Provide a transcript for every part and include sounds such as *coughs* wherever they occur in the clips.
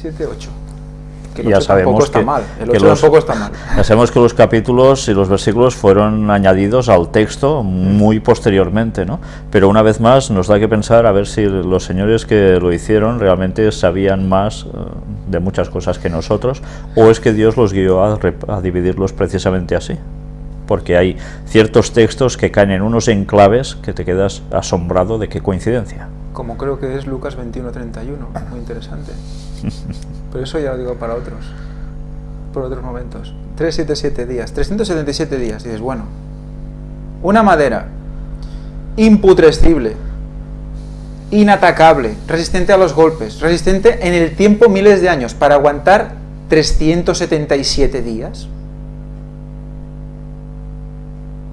7, 8. Que ya 8 sabemos está que, mal. El que 8 los- tampoco está mal. *laughs* ya sabemos que los capítulos y los versículos fueron añadidos al texto muy posteriormente, ¿no? Pero una vez más nos da que pensar a ver si los señores que lo hicieron realmente sabían más eh, de muchas cosas que nosotros, o es que Dios los guió a, a dividirlos precisamente así. Porque hay ciertos textos que caen en unos enclaves que te quedas asombrado de qué coincidencia. Como creo que es Lucas 21, 31. Muy interesante. *laughs* Pero eso ya lo digo para otros. Por otros momentos. 377 días. 377 días. Dices, bueno. Una madera imputrescible, inatacable, resistente a los golpes, resistente en el tiempo miles de años, para aguantar 377 días.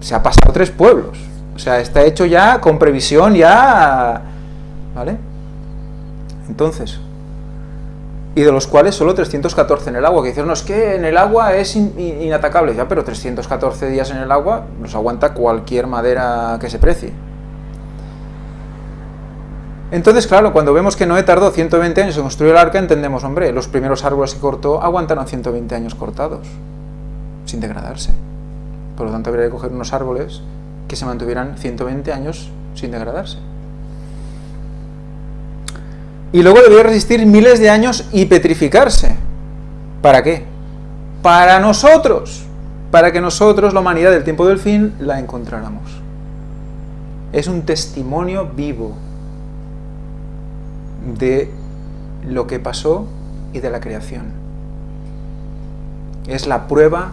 Se ha pasado tres pueblos. O sea, está hecho ya con previsión, ya... ¿Vale? Entonces, y de los cuales solo 314 en el agua, que dicen, no, es que en el agua es in- in- inatacable, ya, pero 314 días en el agua nos aguanta cualquier madera que se precie. Entonces, claro, cuando vemos que Noé tardó 120 años en construir el arca, entendemos, hombre, los primeros árboles que cortó aguantaron 120 años cortados, sin degradarse. Por lo tanto, habría que coger unos árboles que se mantuvieran 120 años sin degradarse. Y luego debería resistir miles de años y petrificarse. ¿Para qué? Para nosotros. Para que nosotros, la humanidad del tiempo del fin, la encontráramos. Es un testimonio vivo de lo que pasó y de la creación. Es la prueba,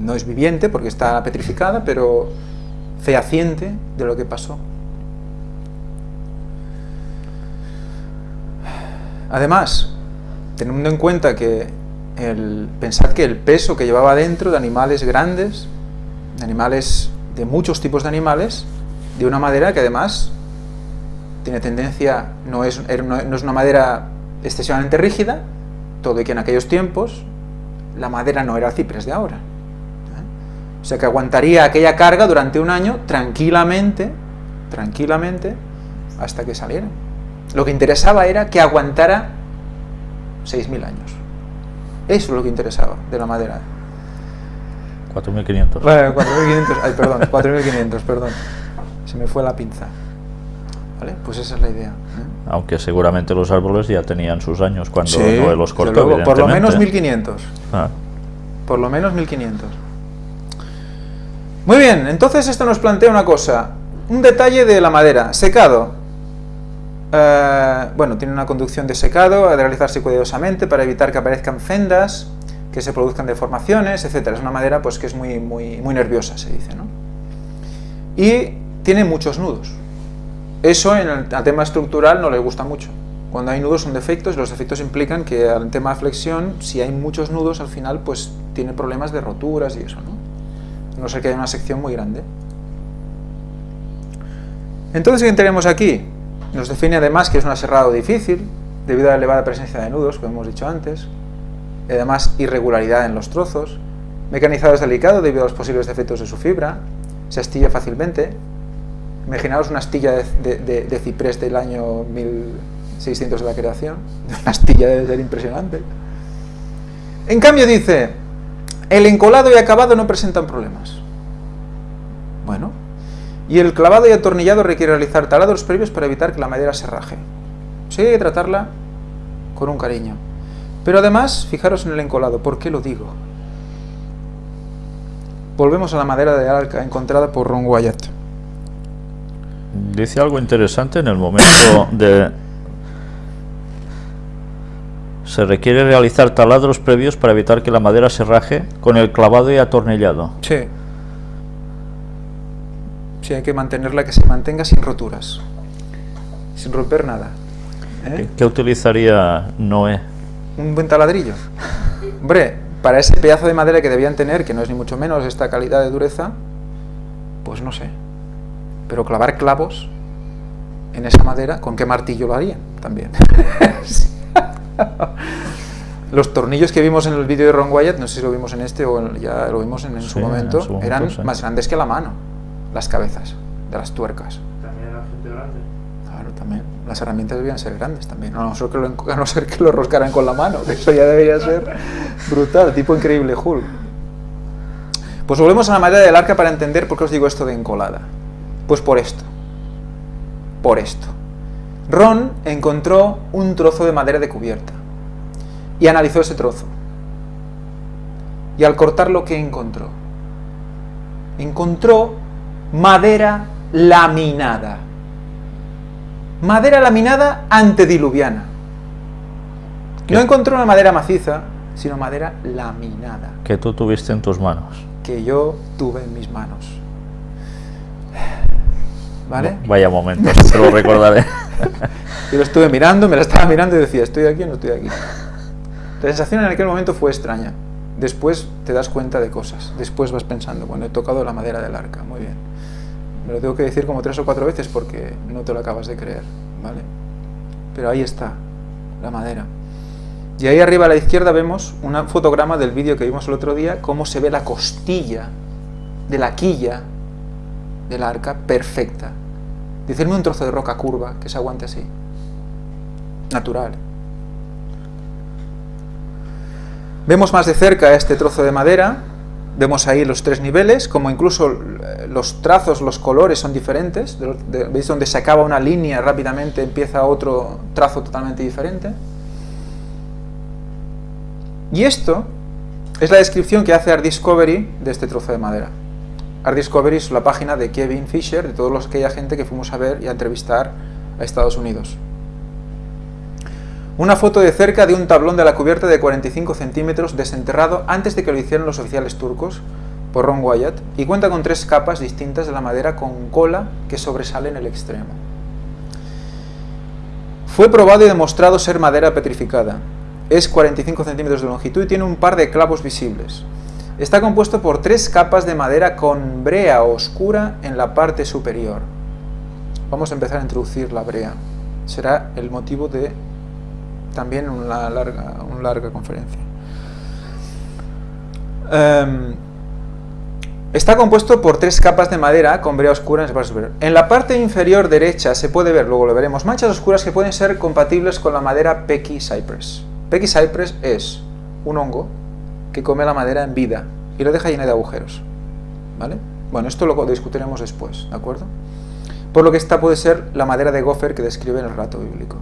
no es viviente porque está petrificada, pero fehaciente de lo que pasó. Además, teniendo en cuenta que el, pensad que el peso que llevaba dentro de animales grandes, de animales, de muchos tipos de animales, de una madera que además tiene tendencia, no es, una- no es una madera excesivamente rígida, todo y que en aquellos tiempos la madera no era el ciprés de ahora. ¿eh? O sea que aguantaría aquella carga durante un año tranquilamente, tranquilamente, hasta que salieran. Lo que interesaba era que aguantara 6.000 años. Eso es lo que interesaba de la madera. 4.500. Bueno, 4.500, ay, perdón, 4.500, perdón. Se me fue la pinza. ¿Vale? Pues esa es la idea. ¿eh? Aunque seguramente los árboles ya tenían sus años cuando Sí, los cortó, luego, por lo menos evidentemente. 1.500. Ah, Por lo menos 1500. Muy bien, entonces esto nos plantea una cosa. Un detalle de la madera. Secado. Eh, bueno, tiene una conducción de secado, ha de realizarse cuidadosamente para evitar que aparezcan fendas, que se produzcan deformaciones, etc. Es una madera pues, que es muy, muy, nerviosa, se dice. ¿no? Y tiene muchos nudos. Eso en el tema estructural no le gusta mucho. Cuando hay nudos son defectos los defectos implican que al tema de flexión, si hay muchos nudos al final, pues tiene problemas de roturas y eso, ¿no? A No ser que haya una sección muy grande. Entonces, ¿qué tenemos aquí? Nos define además que es un aserrado difícil, debido a la elevada presencia de nudos, como hemos dicho antes, y además irregularidad en los trozos, mecanizado es delicado debido a los posibles defectos de su fibra, se astilla fácilmente, Imaginaos una astilla de, de- ciprés del año 1600 de la creación. *laughs* Una astilla debe ser impresionante. En cambio dice, el encolado y acabado no presentan problemas. Bueno, y el clavado y atornillado requiere realizar taladros previos para evitar que la madera se raje. Sí, hay que tratarla con un cariño. Pero además, fijaros en el encolado, ¿por qué lo digo? Volvemos a la madera de arca encontrada por Ron Wyatt. Dice algo interesante en el momento *coughs* de... Se requiere realizar taladros previos para evitar que la madera se raje con el clavado y atornillado. Sí. Sí, hay que mantenerla que se mantenga sin roturas. Sin romper nada. ¿Eh? ¿Qué, utilizaría Noé? Un buen taladrillo. *laughs* Hombre, para ese pedazo de madera que debían tener, que no es ni mucho menos esta calidad de dureza, pues no sé. Pero clavar clavos en esa madera, ¿con qué martillo lo harían? También. *laughs* Los tornillos que vimos en el vídeo de Ron Wyatt, no sé si lo vimos en este o ya lo vimos en, en su, Sí, en momento, su momento, eran sí. más grandes que la mano, las cabezas de las tuercas. También era gente grande. Claro, también. Las herramientas debían ser grandes también, a no ser que lo, a no ser que lo roscaran con la mano, que eso ya debería ser brutal, tipo increíble Hulk. Pues volvemos a la madera del arca para entender por qué os digo esto de encolada. Pues por esto. Por esto. Ron encontró un trozo de madera de cubierta y analizó ese trozo. Y al cortarlo, ¿qué encontró? Encontró madera laminada. Madera laminada antediluviana. No encontró una madera maciza, sino madera laminada. Que tú tuviste en tus manos. Que yo tuve en mis manos. ¿Vale? vaya momento, *laughs* te lo recordaré. *laughs* yo lo estuve mirando, me la estaba mirando y decía, ¿estoy aquí o no estoy aquí? La sensación en aquel momento fue extraña. Después te das cuenta de cosas. Después vas pensando, bueno, he tocado la madera del arca, muy bien. Me lo tengo que decir como tres o cuatro veces porque no te lo acabas de creer, ¿vale? Pero ahí está, la madera. Y ahí arriba a la izquierda vemos un fotograma del vídeo que vimos el otro día, cómo se ve la costilla de la quilla del arca perfecta. Decirme un trozo de roca curva que se aguante así. Natural. Vemos más de cerca este trozo de madera, vemos ahí los tres niveles, como incluso eh, los trazos, los colores son diferentes, veis donde se acaba una línea rápidamente empieza otro trazo totalmente diferente. Y esto es la descripción que hace Art Discovery de este trozo de madera. Art Discovery es la página de Kevin Fisher, de toda aquella gente que fuimos a ver y a entrevistar a Estados Unidos. Una foto de cerca de un tablón de la cubierta de 45 centímetros desenterrado antes de que lo hicieran los oficiales turcos por Ron Wyatt y cuenta con tres capas distintas de la madera con cola que sobresale en el extremo. Fue probado y demostrado ser madera petrificada. Es 45 centímetros de longitud y tiene un par de clavos visibles. Está compuesto por tres capas de madera con brea oscura en la parte superior. Vamos a empezar a introducir la brea. Será el motivo de también una larga, una larga conferencia. Em, está compuesto por tres capas de madera con brea oscura en la parte superior. En la parte inferior derecha se puede ver, luego lo veremos, manchas oscuras que pueden ser compatibles con la madera Pecky Cypress. Pecky Cypress es un hongo que come la madera en vida y lo deja llena de agujeros. ¿Vale? Bueno, esto lo discutiremos después, ¿de acuerdo? Por lo que esta puede ser la madera de gopher que describe en el rato bíblico.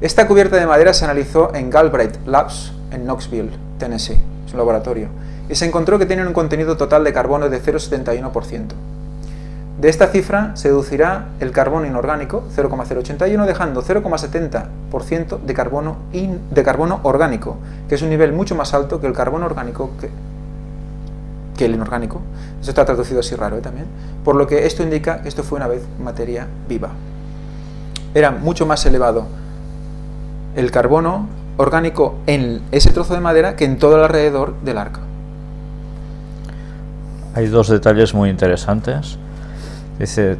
Esta cubierta de madera se analizó en Galbraith Labs en Knoxville, Tennessee, su laboratorio, y se encontró que tiene un contenido total de carbono de 0,71%. De esta cifra se deducirá el carbono inorgánico, 0,081, dejando 0,70% de carbono, de carbono orgánico, que es un nivel mucho más alto que el carbono orgánico que, que el inorgánico. Eso está traducido así raro ¿eh? también. Por lo que esto indica que esto fue una vez materia viva. Era mucho más elevado el carbono orgánico en ese trozo de madera que en todo el alrededor del arca. Hay dos detalles muy interesantes. Dice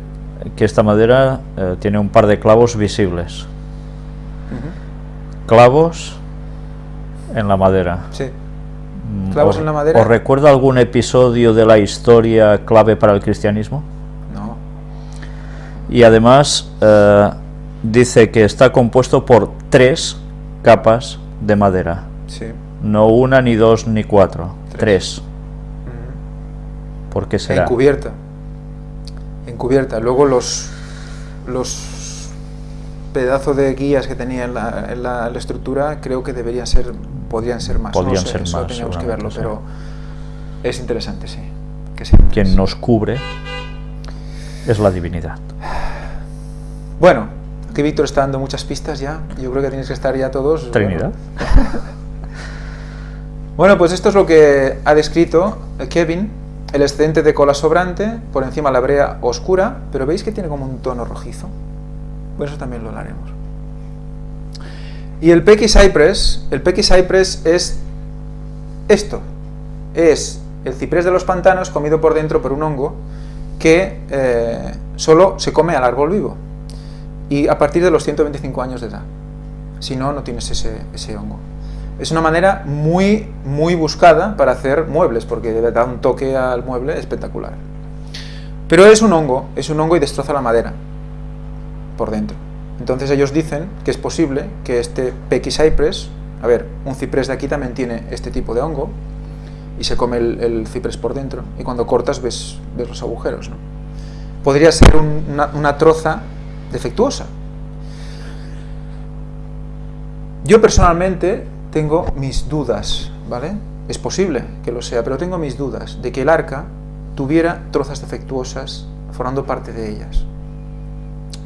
que esta madera eh, tiene un par de clavos visibles. Clavos en la madera. Sí. Mm, Clavos en la madera. ¿Os recuerda algún episodio de la historia clave para el cristianismo? No. Y además eh, dice que está compuesto por tres capas de madera. Sí. No una, ni dos, ni cuatro. Tres. ¿Por qué será? Encubierta. Encubierta. Luego los, los pedazos de guías que tenía en la, en la, estructura creo que deberían ser, podrían ser más. Podrían no sé, ser eso más, teníamos que verlo, pero es interesante, sí. Que. Quien nos cubre es la divinidad. Bueno, aquí Víctor está dando muchas pistas ya. Yo creo que tienes que estar ya todos. Trinidad. *laughs* Bueno, pues esto es lo que ha descrito Kevin, el excedente de cola sobrante, por encima la brea oscura, pero veis que tiene como un tono rojizo. Bueno, eso también lo hablaremos. Y el Pecky Cypress, el Pecky Cypress es esto, es el ciprés de los pantanos comido por dentro por un hongo que eh, solo se come al árbol vivo y a partir de los 125 años de edad. Si no, no tienes ese, hongo. Es una manera muy, muy buscada para hacer muebles, porque dar un toque al mueble espectacular. Pero es un hongo, es un hongo y destroza la madera por dentro. Entonces ellos dicen que es posible que este Pecky Cypress, a ver, un ciprés de aquí también tiene este tipo de hongo y se come el, ciprés por dentro y cuando cortas ves, los agujeros. ¿no? Podría ser un, una, una troza defectuosa. Yo personalmente tengo mis dudas, ¿vale? Es posible que lo sea, pero tengo mis dudas de que el arca tuviera trozas defectuosas formando parte de ellas.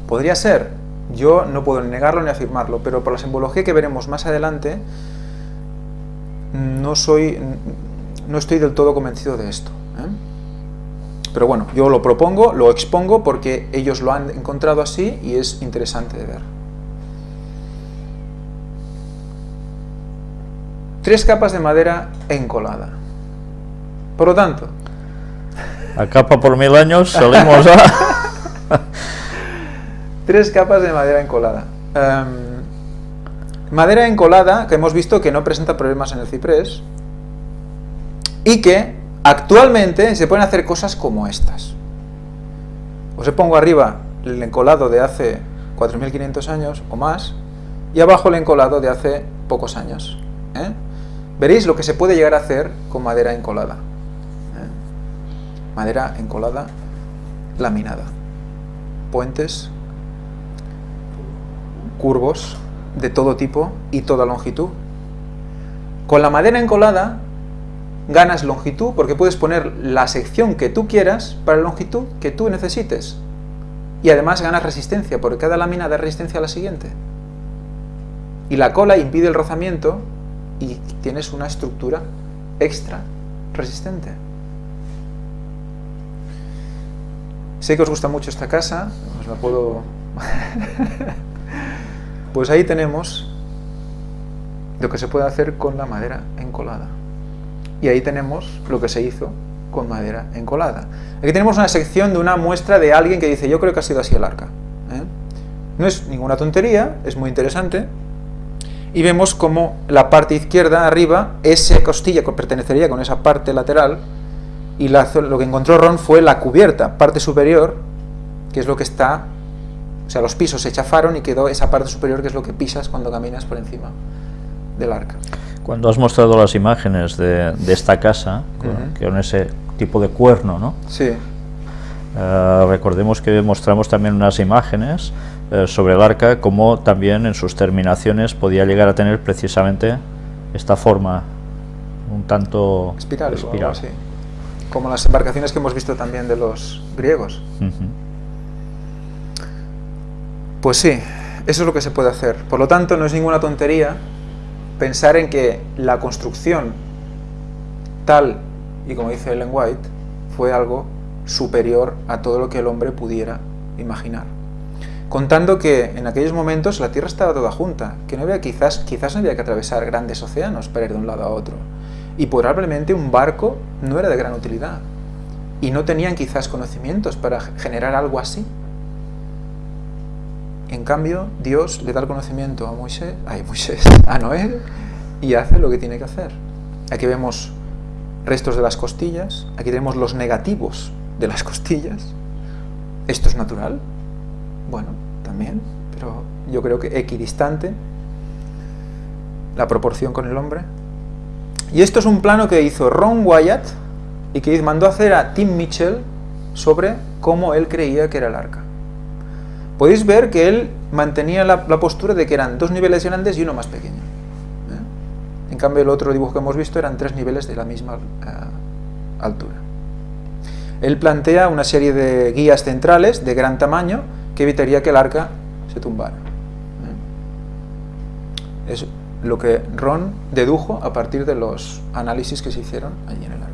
Podría ser, yo no puedo ni negarlo ni afirmarlo, pero por la simbología que veremos más adelante, no soy, no estoy del todo convencido de esto. ¿Eh? Pero bueno, yo lo propongo, lo expongo porque ellos lo han encontrado así y es interesante de ver. Tres capas de madera encolada. Por lo tanto... A capa por mil años salimos a... *laughs* Tres capas de madera encolada. Um, madera encolada que hemos visto que no presenta problemas en el ciprés y que actualmente se pueden hacer cosas como estas. Os pongo arriba el encolado de hace 4.500 años o más y abajo el encolado de hace pocos años. ¿eh? Veréis lo que se puede llegar a hacer con madera encolada. ¿eh? Madera encolada laminada. Puentes curvos de todo tipo y toda longitud. Con la madera encolada ganas longitud porque puedes poner la sección que tú quieras para la longitud que tú necesites. Y además ganas resistencia porque cada lámina da resistencia a la siguiente. Y la cola impide el rozamiento y tienes una estructura extra resistente. Sé que os gusta mucho esta casa, os la puedo... *laughs* Pues ahí tenemos lo que se puede hacer con la madera encolada. Y ahí tenemos lo que se hizo con madera encolada. Aquí tenemos una sección de una muestra de alguien que dice, yo creo que ha sido así el arca. ¿eh? No es ninguna tontería, es muy interesante. Y vemos como la parte izquierda, arriba, esa costilla pertenecería con esa parte lateral, y lo que encontró Ron fue la cubierta, parte superior, que es lo que está o sea, los pisos se chafaron y quedó esa parte superior que es lo que pisas cuando caminas por encima del arca. Cuando has mostrado las imágenes de, de esta casa, uh -huh. con ese tipo de cuerno, ¿no? Sí. Uh, recordemos que mostramos también unas imágenes uh, sobre el arca, como también en sus terminaciones podía llegar a tener precisamente esta forma un tanto espiral, espiral. Así. como las embarcaciones que hemos visto también de los griegos. -huh. Pues sí, eso es lo que se puede hacer. Por lo tanto, no es ninguna tontería pensar en que la construcción tal y como dice Ellen White fue algo superior a todo lo que el hombre pudiera imaginar. Contando que en aquellos momentos la Tierra estaba toda junta, que no había quizás, quizás no había que atravesar grandes océanos para ir de un lado a otro. Y probablemente un barco no era de gran utilidad. Y no tenían quizás conocimientos para generar algo así. En cambio, Dios le da el conocimiento a Moisés, a Noé, y hace lo que tiene que hacer. Aquí vemos restos de las costillas, aquí tenemos los negativos de las costillas. ¿Esto es natural? Bueno, también, pero yo creo que equidistante la proporción con el hombre. Y esto es un plano que hizo Ron Wyatt y que mandó hacer a Tim Mitchell sobre cómo él creía que era el arca podéis ver que él mantenía la, postura de que eran dos niveles grandes y uno más pequeño. ¿eh? En cambio, el otro dibujo que hemos visto eran tres niveles de la misma uh, altura. Él plantea una serie de guías centrales de gran tamaño que evitaría que el arca se tumbara. ¿eh? Es lo que Ron dedujo a partir de los análisis que se hicieron allí en el arca.